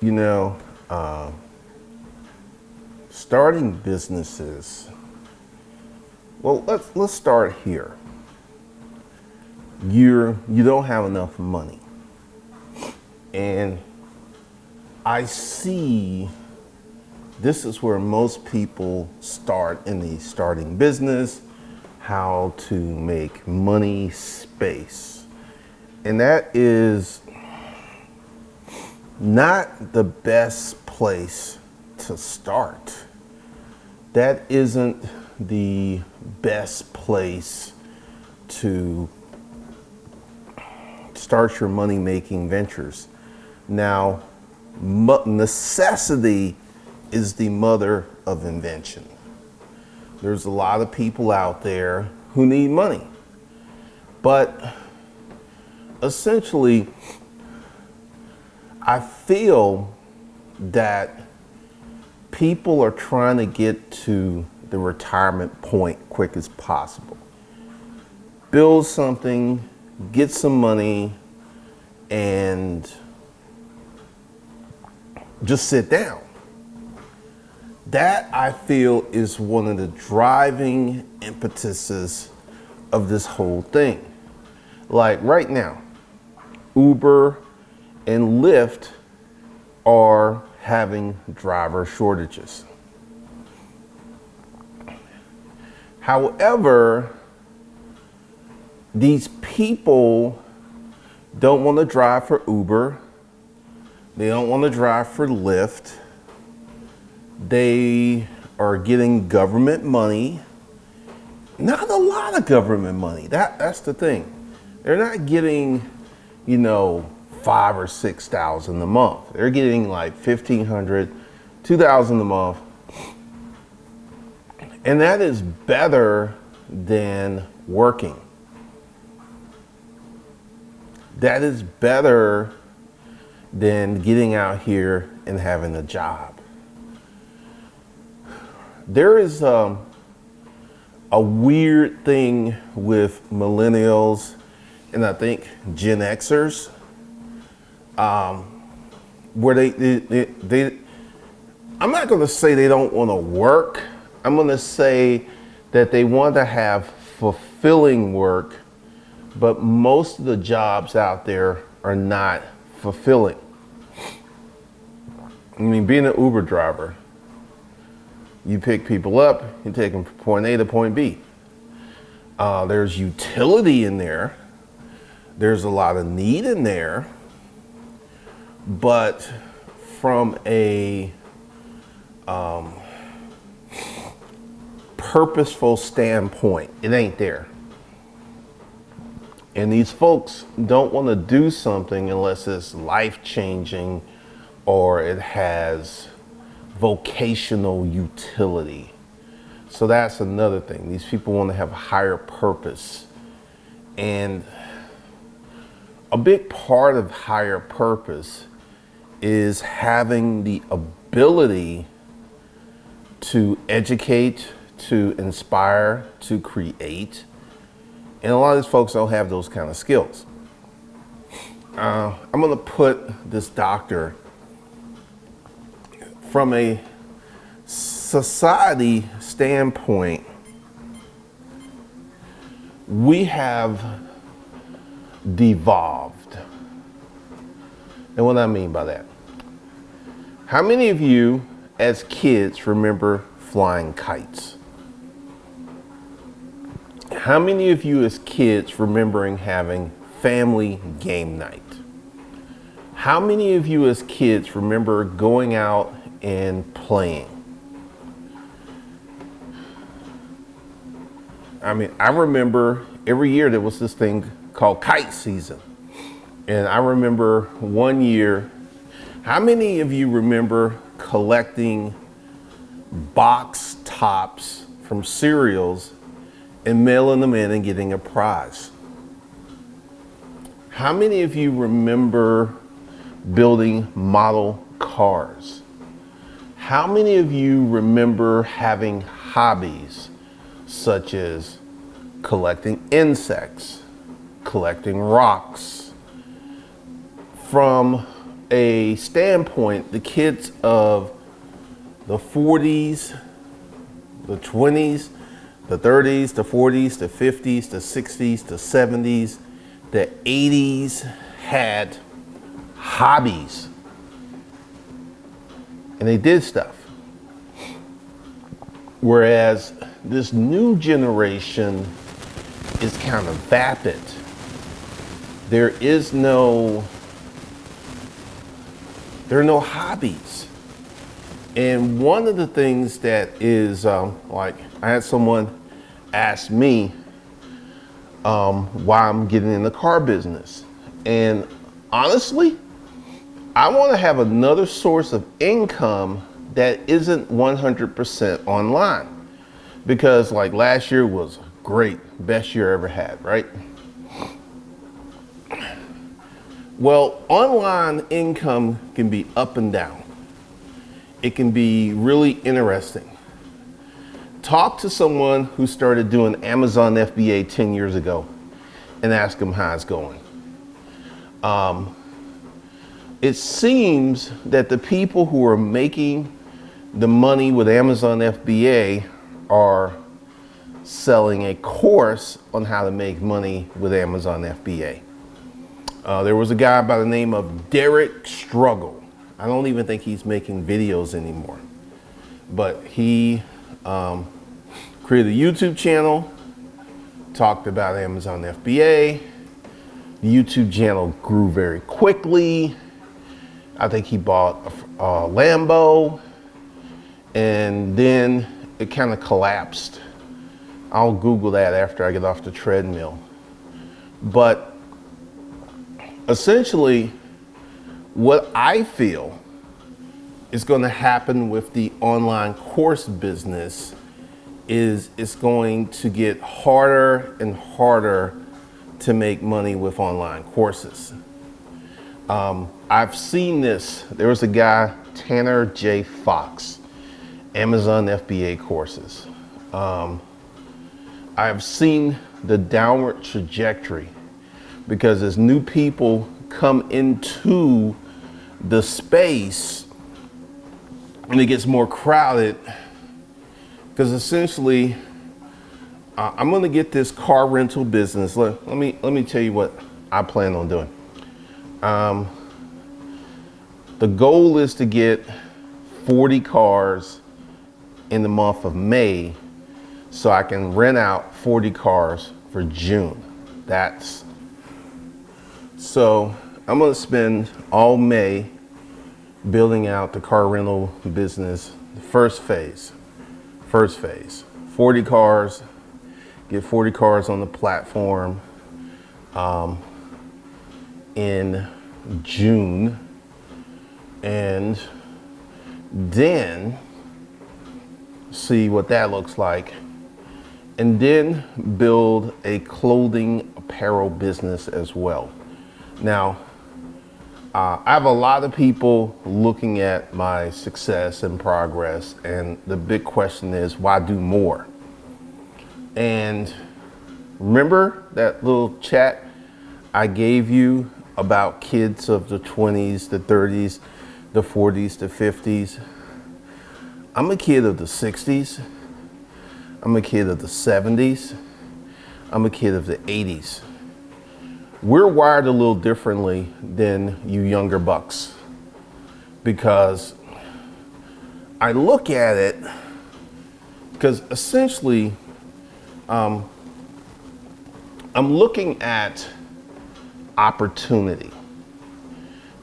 You know, uh, starting businesses, well, let's, let's start here. You're, you don't have enough money. And I see this is where most people start in the starting business, how to make money space. And that is not the best place to start. That isn't the best place to start your money making ventures. Now, necessity is the mother of invention. There's a lot of people out there who need money. But essentially, I feel that people are trying to get to the retirement point quick as possible. Build something, get some money, and just sit down. That I feel is one of the driving impetuses of this whole thing. Like right now, Uber and Lyft are having driver shortages. However, these people don't want to drive for Uber. They don't want to drive for Lyft they are getting government money. Not a lot of government money. That that's the thing. They're not getting, you know, five or six thousand a month. They're getting like fifteen hundred, two thousand a month. And that is better than working. That is better than getting out here and having a job there is um, a weird thing with millennials and I think Gen Xers um, where they, they, they, they, I'm not going to say they don't want to work. I'm going to say that they want to have fulfilling work, but most of the jobs out there are not fulfilling. I mean, being an Uber driver, you pick people up, you take them from point A to point B. Uh, there's utility in there. There's a lot of need in there. But from a um, purposeful standpoint, it ain't there. And these folks don't want to do something unless it's life changing or it has vocational utility. So that's another thing. These people want to have a higher purpose. And a big part of higher purpose is having the ability to educate, to inspire, to create. And a lot of these folks don't have those kind of skills. Uh, I'm going to put this doctor from a society standpoint, we have devolved. And what I mean by that? How many of you as kids remember flying kites? How many of you as kids remembering having family game night? How many of you as kids remember going out and playing. I mean, I remember every year there was this thing called kite season. And I remember one year, how many of you remember collecting box tops from cereals and mailing them in and getting a prize? How many of you remember building model cars? How many of you remember having hobbies such as collecting insects, collecting rocks? From a standpoint, the kids of the 40s, the 20s, the 30s, the 40s, the 50s, the 60s, the 70s, the 80s had hobbies and they did stuff. Whereas this new generation is kind of vapid. There is no, there are no hobbies. And one of the things that is um, like, I had someone ask me um, why I'm getting in the car business. And honestly, I want to have another source of income that isn't 100% online. Because like last year was great, best year I ever had, right? Well, online income can be up and down. It can be really interesting. Talk to someone who started doing Amazon FBA 10 years ago and ask them how it's going. Um, it seems that the people who are making the money with Amazon FBA are selling a course on how to make money with Amazon FBA. Uh, there was a guy by the name of Derek Struggle. I don't even think he's making videos anymore. But he um, created a YouTube channel, talked about Amazon FBA. The YouTube channel grew very quickly. I think he bought a, a Lambo and then it kind of collapsed. I'll Google that after I get off the treadmill. But essentially, what I feel is going to happen with the online course business is it's going to get harder and harder to make money with online courses. Um, I've seen this. There was a guy, Tanner J. Fox, Amazon FBA courses. Um, I've seen the downward trajectory because as new people come into the space and it gets more crowded, because essentially, uh, I'm going to get this car rental business. Let, let, me let me tell you what I plan on doing. Um, the goal is to get 40 cars in the month of May so I can rent out 40 cars for June. That's so I'm gonna spend all May building out the car rental business, the first phase, first phase, 40 cars, get 40 cars on the platform um, in June. And then see what that looks like. And then build a clothing apparel business as well. Now, uh, I have a lot of people looking at my success and progress, and the big question is, why do more? And remember that little chat I gave you about kids of the 20s, the 30s, the 40s, the 50s? I'm a kid of the 60s. I'm a kid of the 70s. I'm a kid of the 80s we're wired a little differently than you younger bucks because I look at it because essentially um, I'm looking at opportunity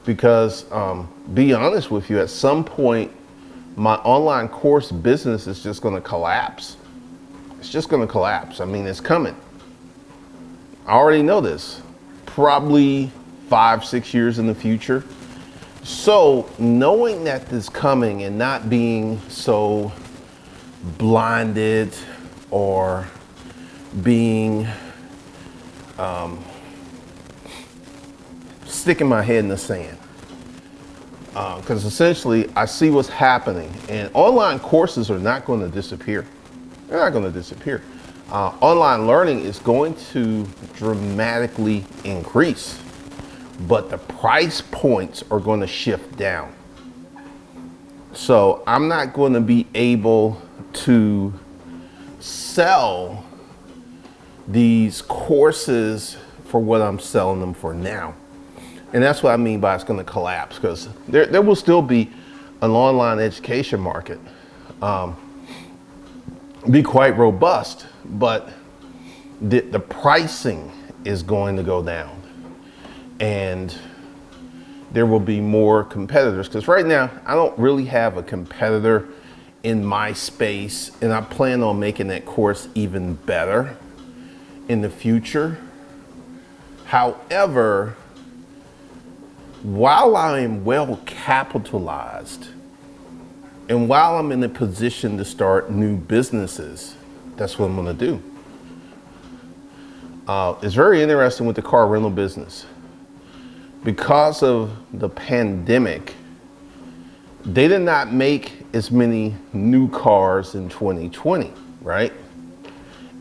because um, be honest with you at some point my online course business is just going to collapse. It's just going to collapse. I mean it's coming. I already know this probably five, six years in the future. So knowing that this is coming and not being so blinded or being um, sticking my head in the sand. Because uh, essentially I see what's happening and online courses are not going to disappear. They're not going to disappear uh, online learning is going to dramatically increase. but the price points are going to shift down. So I'm not going to be able to sell these courses for what I'm selling them for now. And that's what I mean by it's going to collapse because there, there will still be an online education market. Um, be quite robust, but the, the pricing is going to go down and there will be more competitors because right now I don't really have a competitor in my space and I plan on making that course even better in the future. However, while I am well capitalized and while I'm in a position to start new businesses, that's what I'm gonna do. Uh, it's very interesting with the car rental business. Because of the pandemic, they did not make as many new cars in 2020, right?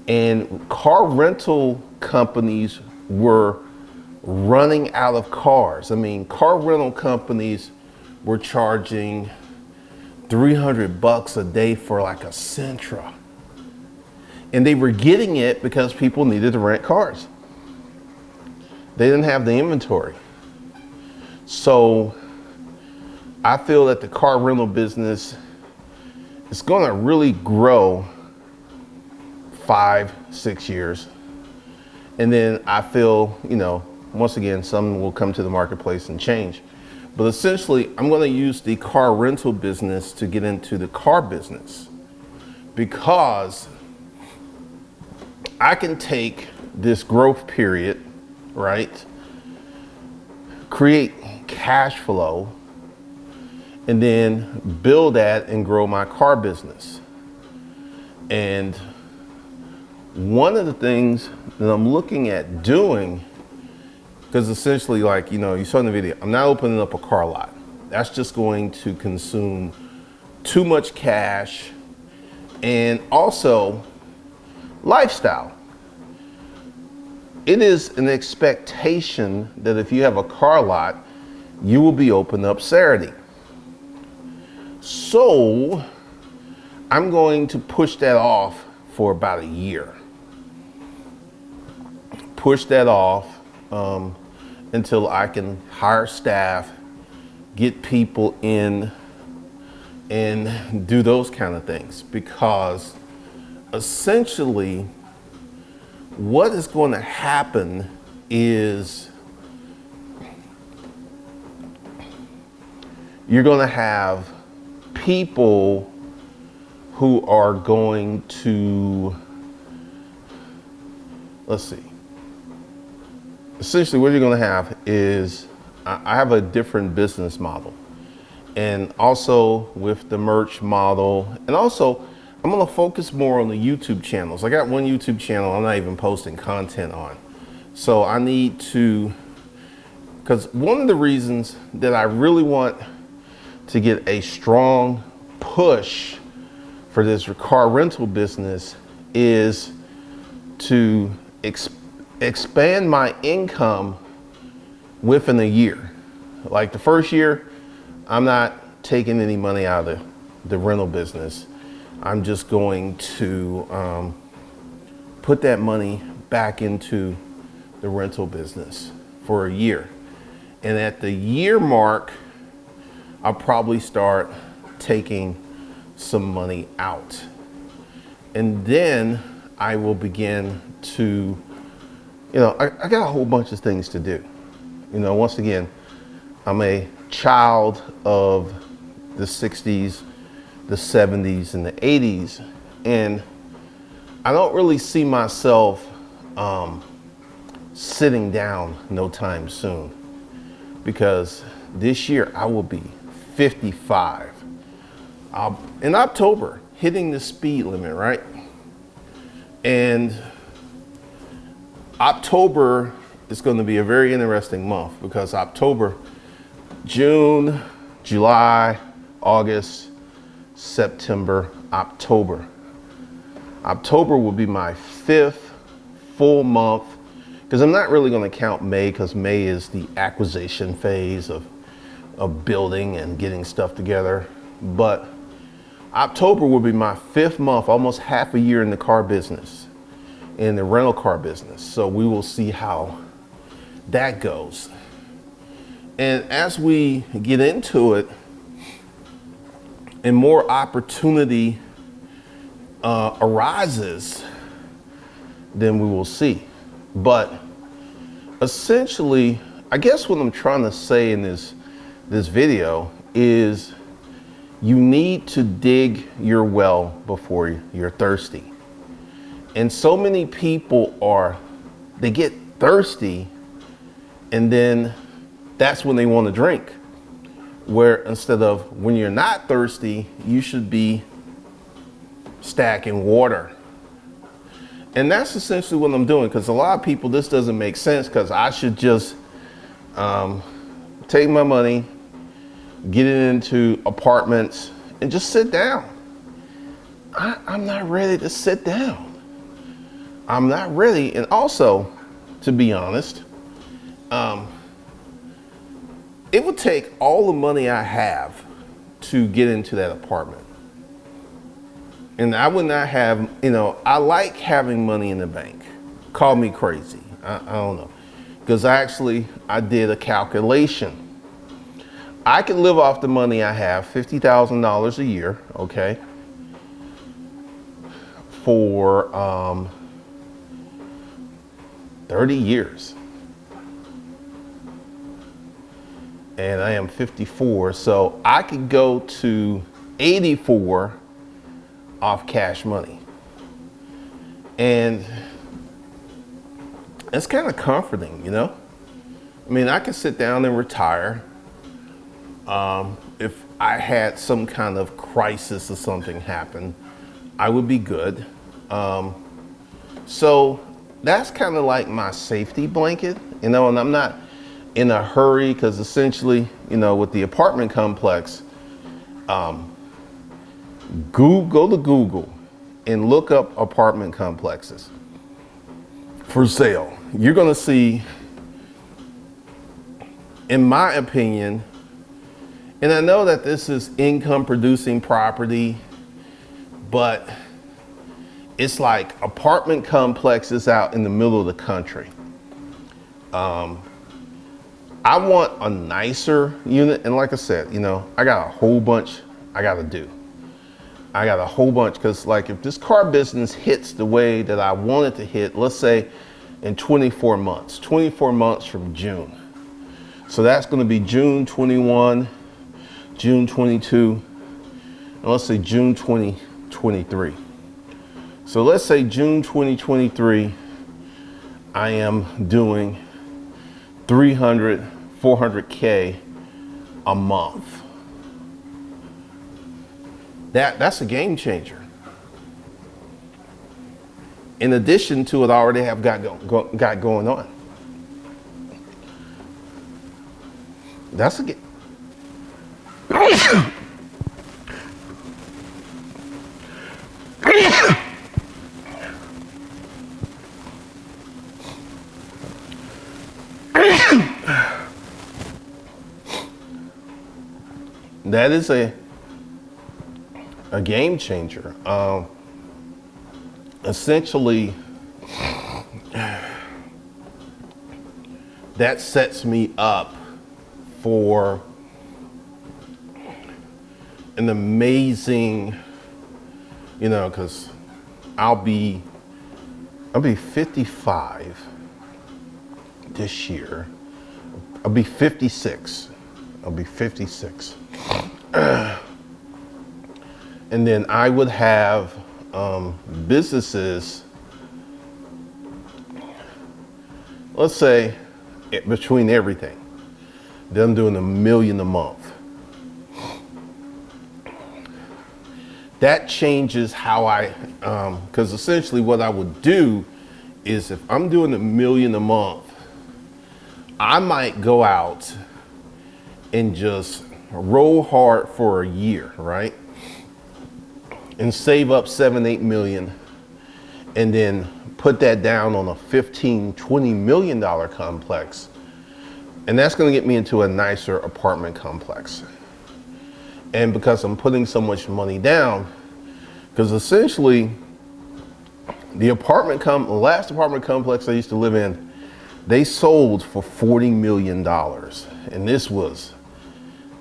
And car rental companies were running out of cars. I mean, car rental companies were charging 300 bucks a day for like a Sentra. And they were getting it because people needed to rent cars. They didn't have the inventory. So I feel that the car rental business is going to really grow five, six years. And then I feel, you know, once again, some will come to the marketplace and change. But essentially, I'm going to use the car rental business to get into the car business because I can take this growth period, right? Create cash flow and then build that and grow my car business. And one of the things that I'm looking at doing, because essentially like, you know, you saw in the video, I'm not opening up a car lot. That's just going to consume too much cash and also lifestyle. It is an expectation that if you have a car lot, you will be open up Saturday. So I'm going to push that off for about a year. Push that off um, until I can hire staff, get people in and do those kind of things. Because essentially what is going to happen is you're going to have people who are going to, let's see, essentially what you're going to have is I have a different business model and also with the merch model and also I'm going to focus more on the YouTube channels. I got one YouTube channel I'm not even posting content on. So I need to, because one of the reasons that I really want to get a strong push for this car rental business is to ex expand my income within a year. Like the first year, I'm not taking any money out of the, the rental business. I'm just going to um, put that money back into the rental business for a year. And at the year mark, I'll probably start taking some money out. And then I will begin to, you know, I, I, got a whole bunch of things to do. You know, once again, I'm a child of the 60s, the 70s, and the 80s. And I don't really see myself um, sitting down no time soon because this year I will be 55. Uh, in October, hitting the speed limit, right? And October is going to be a very interesting month because October, June, July, August, September, October. October will be my fifth full month because I'm not really going to count May because May is the acquisition phase of, of building and getting stuff together. But October will be my fifth month, almost half a year in the car business, in the rental car business. So we will see how that goes. And as we get into it, and more opportunity uh, arises, then we will see. But essentially, I guess what I'm trying to say in this this video is you need to dig your well before you're thirsty. And so many people are, they get thirsty and then that's when they want to drink. Where instead of when you're not thirsty, you should be stacking water. And that's essentially what I'm doing because a lot of people, this doesn't make sense because I should just um, take my money, get it into apartments and just sit down. I, I'm not ready to sit down. I'm not ready. And also, to be honest, um, it would take all the money I have to get into that apartment. And I would not have, you know, I like having money in the bank. Call me crazy. I, I don't know. Because actually, I did a calculation. I could live off the money I have, $50,000 a year, okay, for um, 30 years. and I am 54. So I could go to 84 off cash money. And it's kind of comforting, you know? I mean, I could sit down and retire. Um, if I had some kind of crisis or something happen, I would be good. Um, so that's kind of like my safety blanket, you know, and I'm not, in a hurry because essentially, you know, with the apartment complex, um, Google, go to Google and look up apartment complexes for sale. You're going to see, in my opinion, and I know that this is income producing property, but it's like apartment complexes out in the middle of the country. Um, I want a nicer unit. And like I said, you know, I got a whole bunch I got to do. I got a whole bunch because like if this car business hits the way that I want it to hit, let's say in 24 months, 24 months from June. So that's going to be June 21, June 22, and let's say June 2023. So let's say June 2023, I am doing 300 400K a month. That, that's a game changer. In addition to what I already have got, go, got going on. That's a game. That is a a game changer. Um, essentially, that sets me up for an amazing, you know, because I'll be I'll be 55 this year. I'll be 56. I'll be 56. and then I would have um, businesses, let's say between everything, them doing a million a month. That changes how I, because um, essentially what I would do is if I'm doing a million a month, I might go out and just roll hard for a year, right? And save up seven, eight million and then put that down on a 15, 20 million dollar complex. And that's going to get me into a nicer apartment complex. And because I'm putting so much money down, because essentially the apartment com last apartment complex I used to live in, they sold for $40 million. And this was,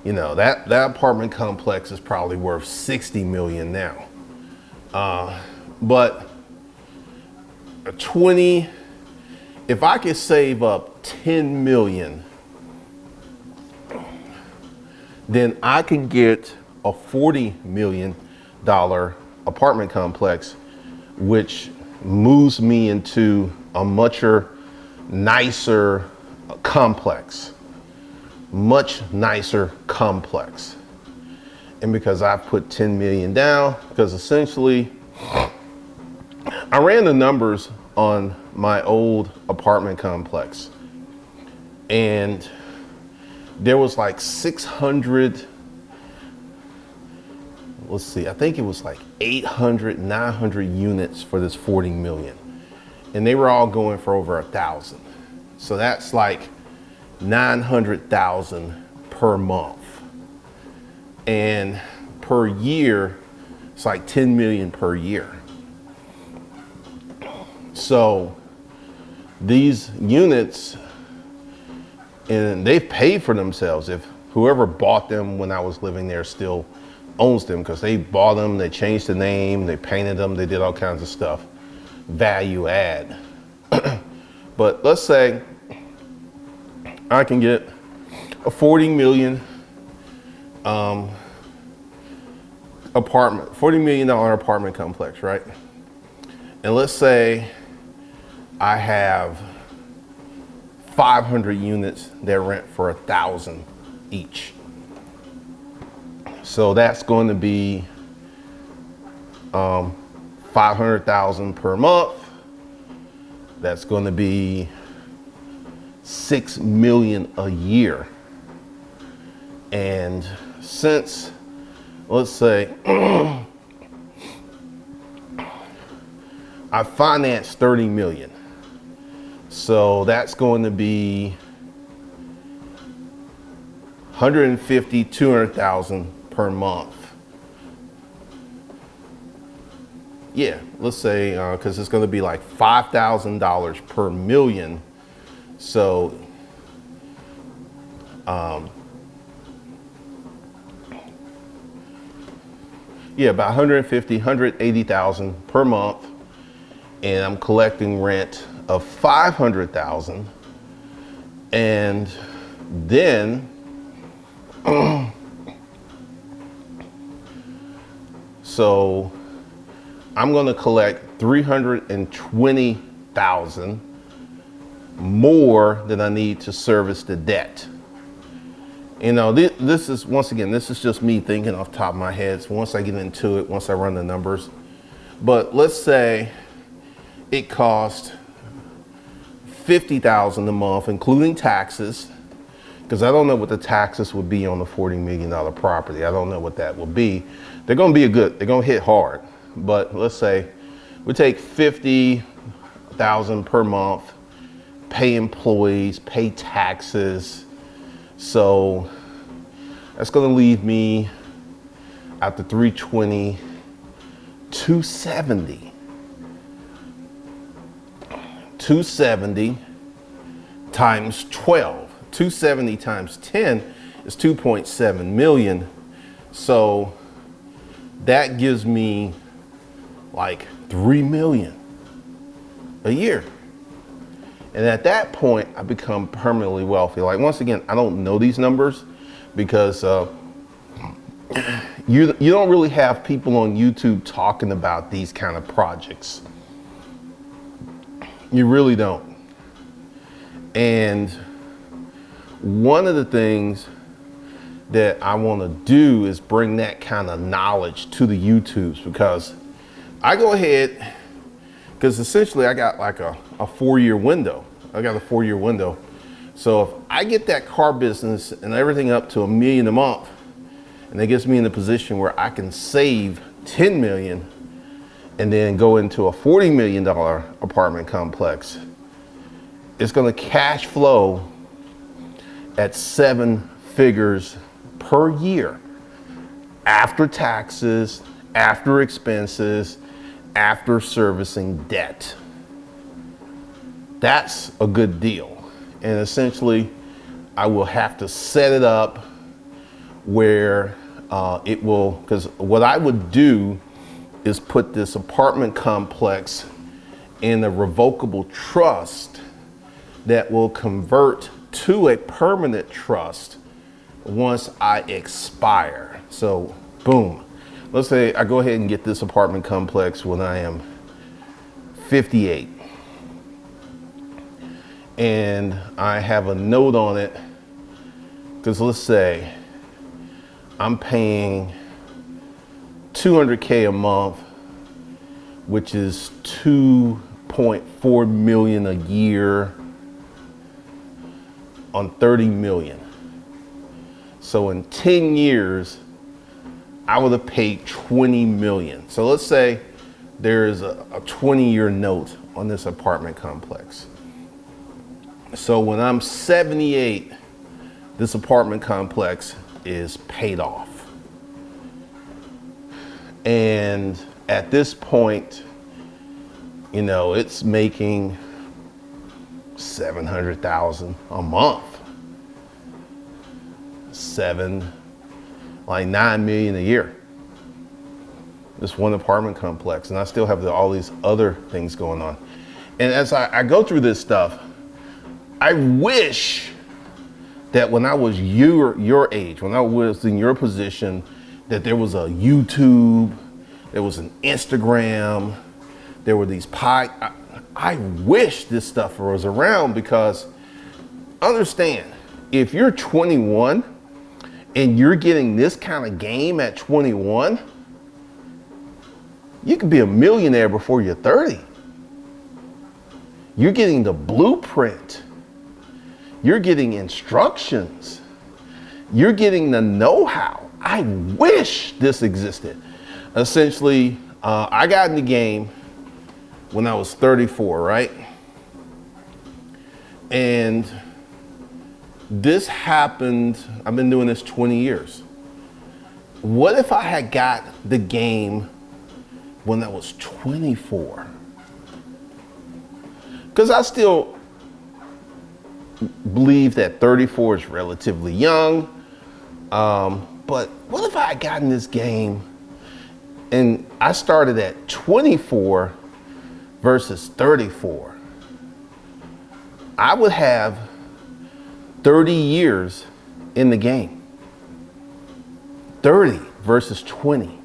you know, that, that apartment complex is probably worth 60 million now. Uh, but 20, if I could save up 10 million, then I can get a 40 million dollar apartment complex, which moves me into a much nicer complex, much nicer complex. And because I put 10 million down, because essentially I ran the numbers on my old apartment complex and there was like 600 let's see, I think it was like 800, 900 units for this 40 million. And they were all going for over a thousand. So that's like 900,000 per month. And per year, it's like 10 million per year. So these units, and they've paid for themselves. If whoever bought them when I was living there still owns them because they bought them, they changed the name, they painted them, they did all kinds of stuff. Value add. but let's say I can get a 40 million um, apartment, $40 million apartment complex, right? And let's say I have 500 units that rent for a thousand each. So that's going to be um, 500,000 per month. That's going to be 6 million a year. And since, let's say, I financed 30 million. So that's going to be 150, 200,000 per month. Yeah, let's say, because uh, it's going to be like $5,000 per million. So, um, yeah, about 150, 180,000 per month. And I'm collecting rent of 500,000. And then So I'm going to collect 320,000 more than I need to service the debt. You know, this, this, is, once again, this is just me thinking off top of my head. So once I get into it, once I run the numbers. But let's say it cost 50,000 a month, including taxes, because I don't know what the taxes would be on the $40 million property. I don't know what that will be. They're going to be a good, they're going to hit hard. But let's say we take 50,000 per month, pay employees, pay taxes. So that's going to leave me the 320, 270. 270 times 12. 270 times 10 is 2.7 million. So that gives me like 3 million a year. And at that point, I become permanently wealthy. Like once again, I don't know these numbers because uh, you, you don't really have people on YouTube talking about these kind of projects. You really don't. And one of the things that I want to do is bring that kind of knowledge to the YouTubes because I go ahead because essentially I got like a, a four year window. I got a four year window. So if I get that car business and everything up to a million a month and that gets me in the position where I can save 10 million and then go into a $40 million apartment complex, it's gonna cash flow at seven figures per year after taxes, after expenses, after servicing debt. That's a good deal. And essentially, I will have to set it up where uh, it will, because what I would do is put this apartment complex in a revocable trust that will convert to a permanent trust once I expire. So boom, let's say I go ahead and get this apartment complex when I am 58 and I have a note on it because let's say I'm paying 200K a month, which is 2.4 million a year on 30 million. So in 10 years, I would have paid 20 million. So let's say there is a, a 20 year note on this apartment complex. So when I'm 78, this apartment complex is paid off. And at this point, you know, it's making 700,000 a month. Seven, like 9 million a year. This one apartment complex. And I still have the, all these other things going on. And as I, I go through this stuff, I wish that when I was your, your age, when I was in your position, that there was a YouTube, there was an Instagram, there were these pie. I, I wish this stuff was around because understand, if you're 21 and you're getting this kind of game at 21, you could be a millionaire before you're 30. You're getting the blueprint you're getting instructions. You're getting the know-how. I wish this existed. Essentially, uh, I got in the game when I was 34, right? And this happened, I've been doing this 20 years. What if I had got the game when I was 24? Because I still believe that 34 is relatively young. Um, but what if I had gotten this game and I started at 24 versus 34? I would have 30 years in the game. 30 versus 20.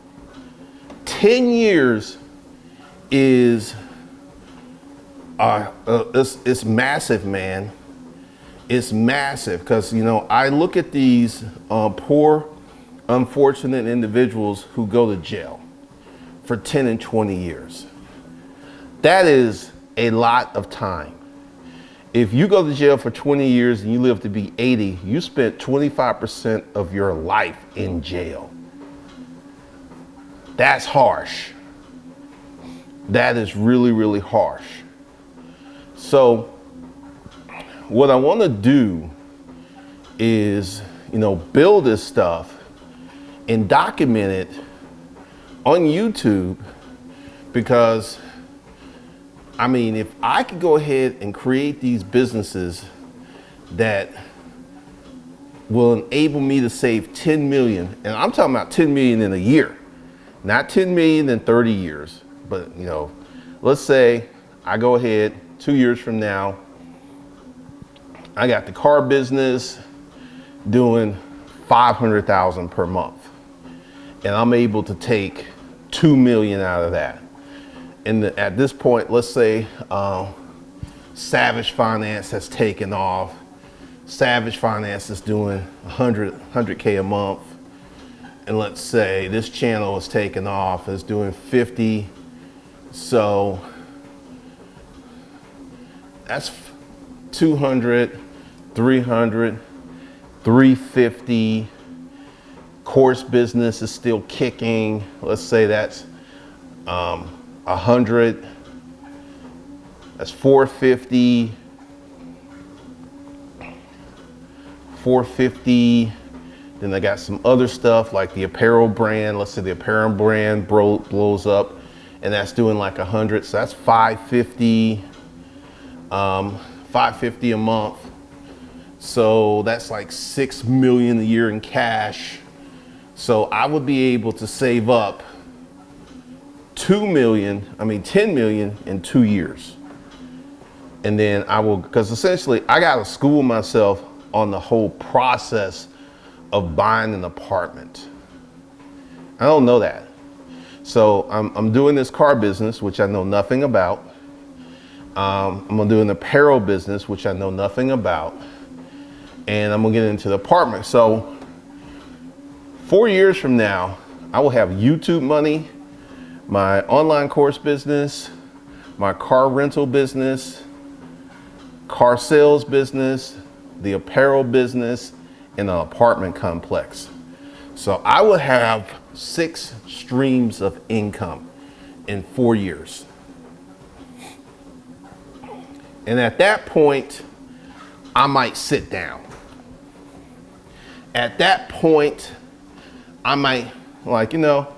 10 years is uh, uh, it's, it's massive, man it's massive because, you know, I look at these uh, poor, unfortunate individuals who go to jail for 10 and 20 years. That is a lot of time. If you go to jail for 20 years and you live to be 80, you spent 25% of your life in jail. That's harsh. That is really, really harsh. So what I want to do is, you know, build this stuff and document it on YouTube because I mean, if I could go ahead and create these businesses that will enable me to save 10 million, and I'm talking about 10 million in a year, not 10 million in 30 years, but you know, let's say I go ahead two years from now, I got the car business doing 500,000 per month. And I'm able to take 2 million out of that. And at this point, let's say uh, Savage Finance has taken off. Savage Finance is doing 100, 100K a month. And let's say this channel is taking off, is doing 50. So that's 200, 300, 350. Course business is still kicking. Let's say that's um, 100, that's 450, 450. Then I got some other stuff like the apparel brand. Let's say the apparel brand bro blows up and that's doing like 100. So that's 550, um, 550 a month. So that's like 6 million a year in cash. So I would be able to save up 2 million, I mean 10 million in two years. And then I will, because essentially I got to school myself on the whole process of buying an apartment. I don't know that. So I'm, I'm doing this car business, which I know nothing about. Um, I'm gonna do an apparel business, which I know nothing about. And I'm gonna get into the apartment. So four years from now, I will have YouTube money, my online course business, my car rental business, car sales business, the apparel business, and an apartment complex. So I will have six streams of income in four years. And at that point, I might sit down. At that point, I might, like, you know,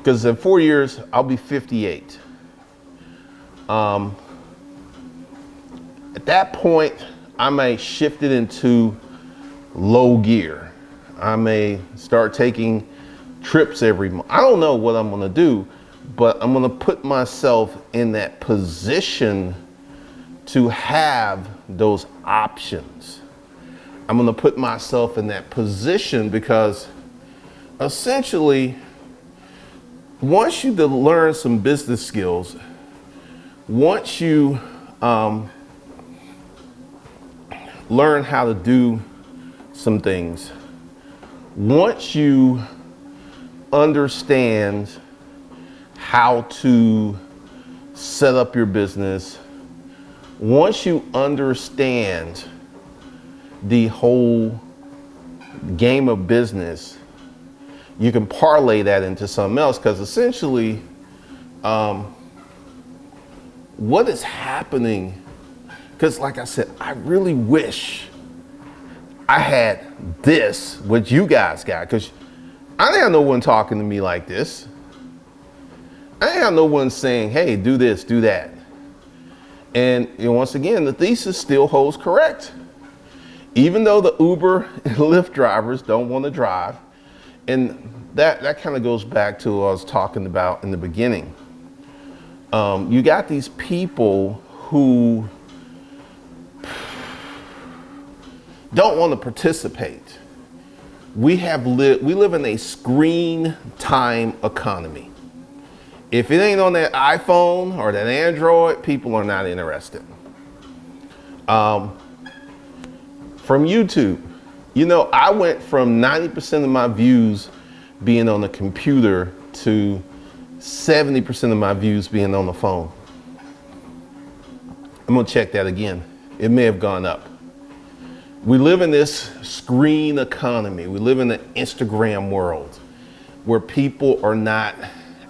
because in four years, I'll be 58. Um, at that point, I may shift it into low gear. I may start taking trips every month. I don't know what I'm gonna do, but I'm gonna put myself in that position to have those options. I'm gonna put myself in that position because essentially, once you learn some business skills, once you um, learn how to do some things, once you understand how to set up your business, once you understand the whole game of business, you can parlay that into something else because essentially, um, what is happening? Because, like I said, I really wish I had this, what you guys got, because I didn't have no one talking to me like this. I didn't have no one saying, hey, do this, do that. And you know, once again, the thesis still holds correct. Even though the Uber and Lyft drivers don't want to drive, and that, that kind of goes back to what I was talking about in the beginning. Um, you got these people who don't want to participate we have lived, we live in a screen time economy. If it ain't on that iPhone or that Android, people are not interested. Um, from YouTube, you know, I went from 90% of my views being on the computer to 70% of my views being on the phone. I'm gonna check that again. It may have gone up. We live in this screen economy. We live in the Instagram world where people are not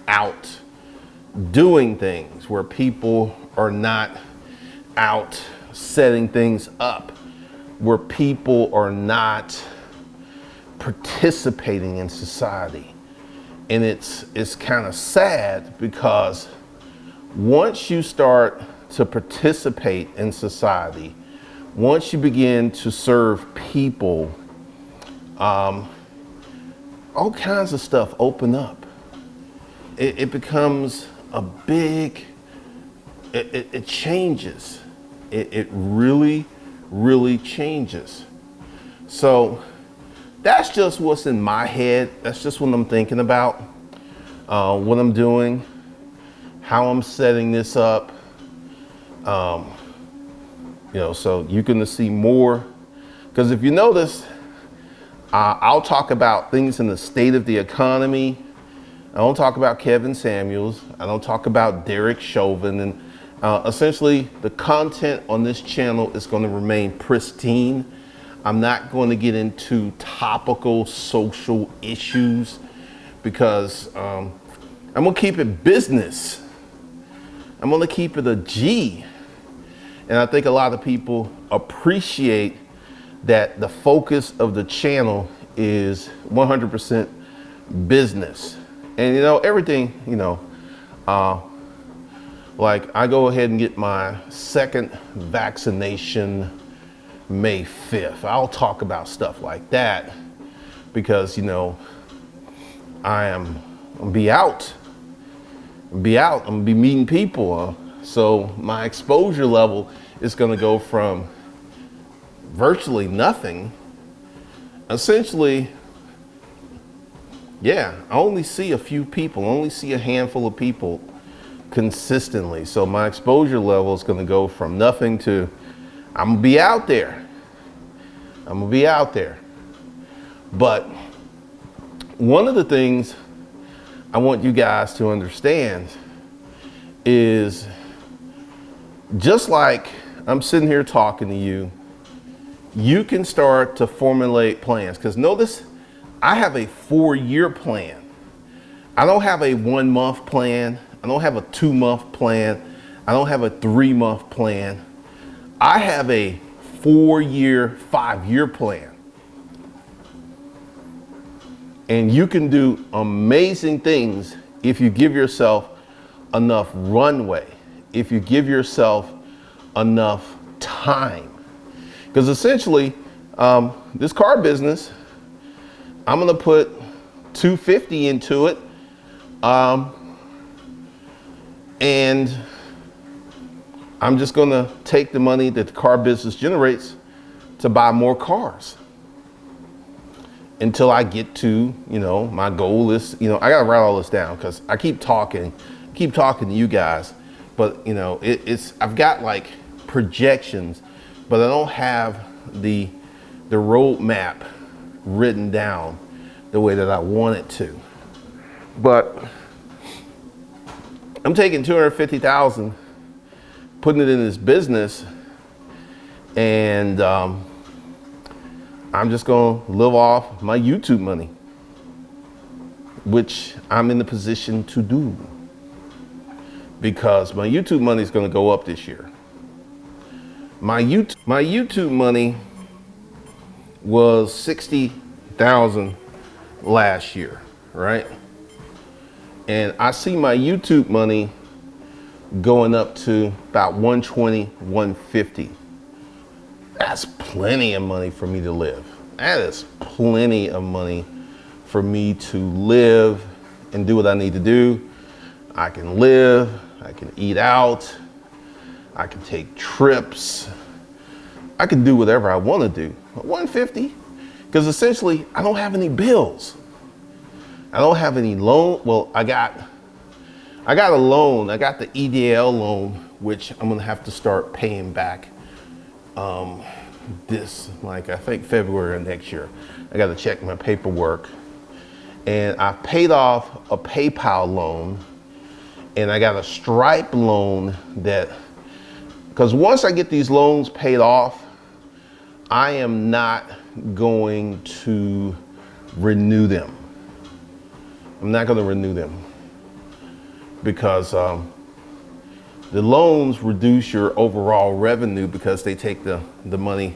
out doing things, where people are not out setting things up, where people are not participating in society. And it's, it's kind of sad because once you start to participate in society, once you begin to serve people, um, all kinds of stuff open up. It, it becomes a big, it, it, it changes. It, it really, really changes. So that's just what's in my head. That's just what I'm thinking about, uh, what I'm doing, how I'm setting this up. Um, you know, so you're gonna see more. Because if you notice, uh, I'll talk about things in the state of the economy. I don't talk about Kevin Samuels. I don't talk about Derek Chauvin. And uh, essentially, the content on this channel is going to remain pristine. I'm not going to get into topical social issues because um, I'm going to keep it business. I'm gonna keep it a G. And I think a lot of people appreciate that the focus of the channel is 100% business. And you know, everything, you know, uh, like I go ahead and get my second vaccination May 5th. I'll talk about stuff like that because, you know, I am be out, be out, I'm gonna be meeting people. Uh, so my exposure level is gonna go from virtually nothing, essentially, yeah, I only see a few people, only see a handful of people consistently. So my exposure level is gonna go from nothing to, I'm gonna be out there. I'm gonna be out there. But one of the things I want you guys to understand is just like I'm sitting here talking to you, you can start to formulate plans. Because notice, I have a four year plan. I don't have a one month plan. I don't have a two month plan. I don't have a three month plan. I have a four year, five year plan. And you can do amazing things if you give yourself enough runway, if you give yourself enough time. Because essentially, um, this car business, I'm gonna put 250 into it. Um, and I'm just gonna take the money that the car business generates to buy more cars until I get to, you know, my goal is, you know, I gotta write all this down because I keep talking, keep talking to you guys, but you know, it, it's, I've got like projections, but I don't have the, the roadmap written down the way that I want it to. But I'm taking 250,000, putting it in this business, and um, I'm just gonna live off my YouTube money, which I'm in the position to do because my YouTube money is gonna go up this year. My YouTube, my YouTube money was 60,000 last year, right? And I see my YouTube money going up to about 120, 150. That's plenty of money for me to live. That is plenty of money for me to live and do what I need to do. I can live, I can eat out, I can take trips, I can do whatever I want to do. 150, because essentially I don't have any bills. I don't have any loan. Well, I got, I got a loan. I got the EIDL loan, which I'm gonna have to start paying back um, this, like I think February of next year. I got to check my paperwork, and I paid off a PayPal loan, and I got a Stripe loan that, because once I get these loans paid off, I am not going to renew them. I'm not going to renew them because um, the loans reduce your overall revenue because they take the, the money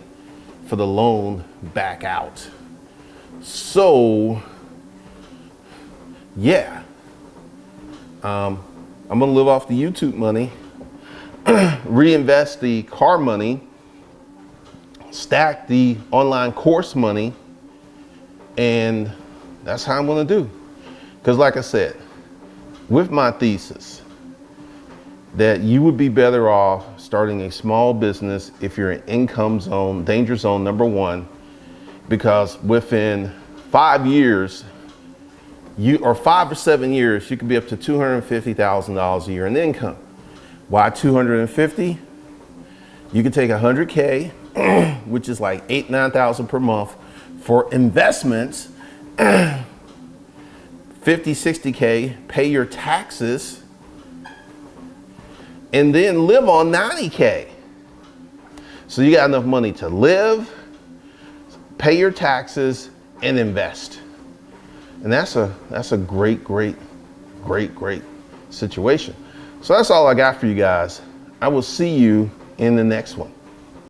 for the loan back out. So, yeah, um, I'm going to live off the YouTube money, reinvest the car money, stack the online course money, and that's how I'm going to do. Because like I said, with my thesis, that you would be better off starting a small business if you're in income zone, danger zone number one, because within five years, you or five or seven years, you could be up to $250,000 a year in income. Why 250? You can take 100K, which is like eight, 9,000 per month for investments 50, 60K, pay your taxes, and then live on 90K. So you got enough money to live, pay your taxes, and invest. And that's a, that's a great, great, great, great situation. So that's all I got for you guys. I will see you in the next one.